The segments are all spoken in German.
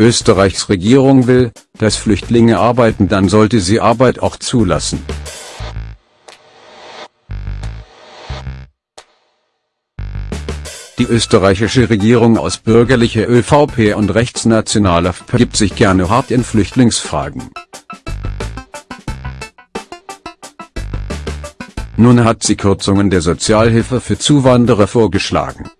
Österreichs Regierung will, dass Flüchtlinge arbeiten dann sollte sie Arbeit auch zulassen. Die österreichische Regierung aus bürgerlicher ÖVP und rechtsnationaler FPÖ gibt sich gerne hart in Flüchtlingsfragen. Nun hat sie Kürzungen der Sozialhilfe für Zuwanderer vorgeschlagen.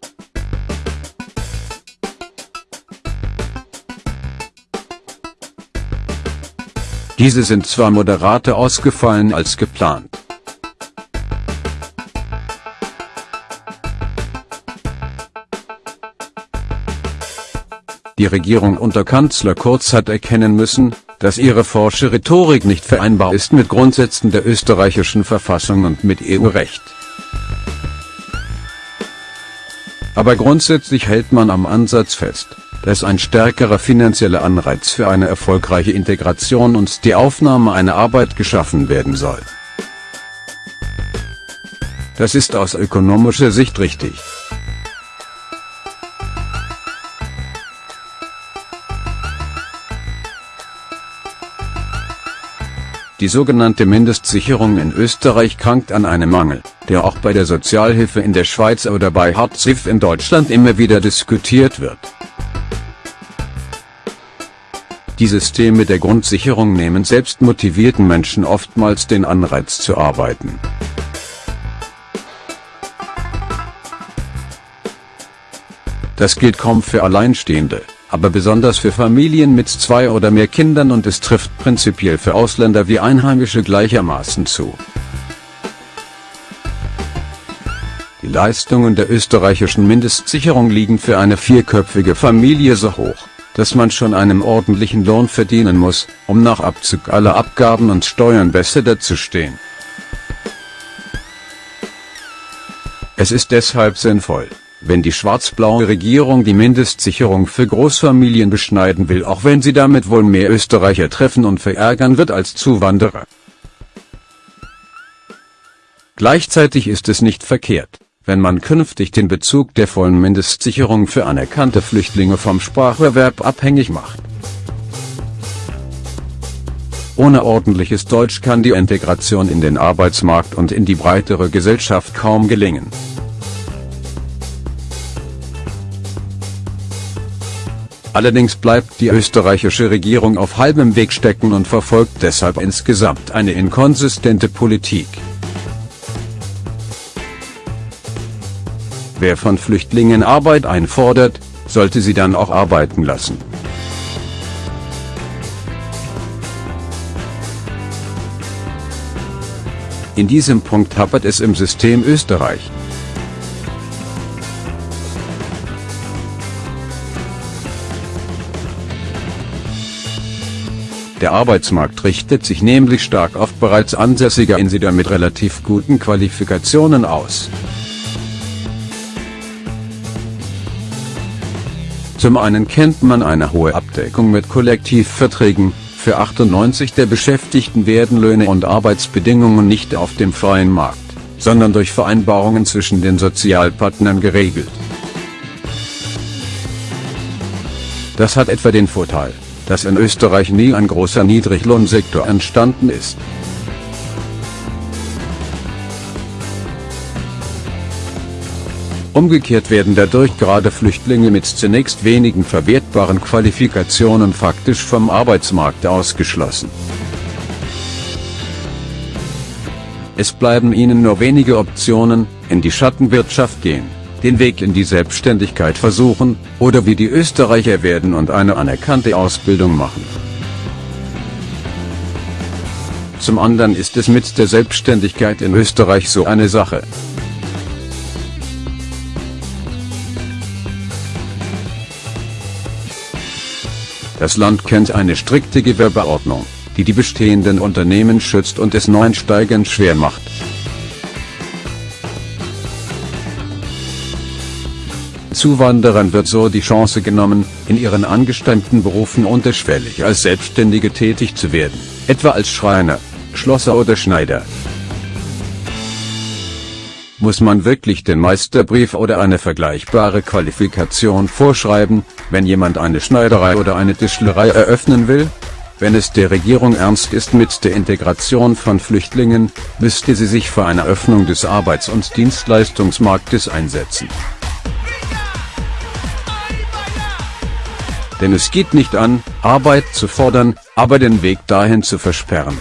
Diese sind zwar moderater ausgefallen als geplant. Die Regierung unter Kanzler Kurz hat erkennen müssen, dass ihre forsche Rhetorik nicht vereinbar ist mit Grundsätzen der österreichischen Verfassung und mit EU-Recht. Aber grundsätzlich hält man am Ansatz fest, dass ein stärkerer finanzieller Anreiz für eine erfolgreiche Integration und die Aufnahme einer Arbeit geschaffen werden soll. Das ist aus ökonomischer Sicht richtig. Die sogenannte Mindestsicherung in Österreich krankt an einem Mangel, der auch bei der Sozialhilfe in der Schweiz oder bei Hartz-IV in Deutschland immer wieder diskutiert wird. Die Systeme der Grundsicherung nehmen selbst motivierten Menschen oftmals den Anreiz zu arbeiten. Das gilt kaum für Alleinstehende aber besonders für Familien mit zwei oder mehr Kindern und es trifft prinzipiell für Ausländer wie Einheimische gleichermaßen zu. Die Leistungen der österreichischen Mindestsicherung liegen für eine vierköpfige Familie so hoch, dass man schon einen ordentlichen Lohn verdienen muss, um nach Abzug aller Abgaben und Steuern besser dazustehen. Es ist deshalb sinnvoll, wenn die schwarz-blaue Regierung die Mindestsicherung für Großfamilien beschneiden will auch wenn sie damit wohl mehr Österreicher treffen und verärgern wird als Zuwanderer. Gleichzeitig ist es nicht verkehrt, wenn man künftig den Bezug der vollen Mindestsicherung für anerkannte Flüchtlinge vom Spracherwerb abhängig macht. Ohne ordentliches Deutsch kann die Integration in den Arbeitsmarkt und in die breitere Gesellschaft kaum gelingen. Allerdings bleibt die österreichische Regierung auf halbem Weg stecken und verfolgt deshalb insgesamt eine inkonsistente Politik. Wer von Flüchtlingen Arbeit einfordert, sollte sie dann auch arbeiten lassen. In diesem Punkt hapert es im System Österreich. Der Arbeitsmarkt richtet sich nämlich stark auf bereits ansässige Insider mit relativ guten Qualifikationen aus. Zum einen kennt man eine hohe Abdeckung mit Kollektivverträgen, für 98 der Beschäftigten werden Löhne und Arbeitsbedingungen nicht auf dem freien Markt, sondern durch Vereinbarungen zwischen den Sozialpartnern geregelt. Das hat etwa den Vorteil, dass in Österreich nie ein großer Niedriglohnsektor entstanden ist. Umgekehrt werden dadurch gerade Flüchtlinge mit zunächst wenigen verwertbaren Qualifikationen faktisch vom Arbeitsmarkt ausgeschlossen. Es bleiben ihnen nur wenige Optionen, in die Schattenwirtschaft gehen den Weg in die Selbstständigkeit versuchen, oder wie die Österreicher werden und eine anerkannte Ausbildung machen. Zum anderen ist es mit der Selbstständigkeit in Österreich so eine Sache. Das Land kennt eine strikte Gewerbeordnung, die die bestehenden Unternehmen schützt und es Neuensteigern schwer macht. Zuwanderern wird so die Chance genommen, in ihren angestammten Berufen unterschwellig als Selbstständige tätig zu werden, etwa als Schreiner, Schlosser oder Schneider. Muss man wirklich den Meisterbrief oder eine vergleichbare Qualifikation vorschreiben, wenn jemand eine Schneiderei oder eine Tischlerei eröffnen will? Wenn es der Regierung ernst ist mit der Integration von Flüchtlingen, müsste sie sich für eine Öffnung des Arbeits- und Dienstleistungsmarktes einsetzen. Denn es geht nicht an, Arbeit zu fordern, aber den Weg dahin zu versperren.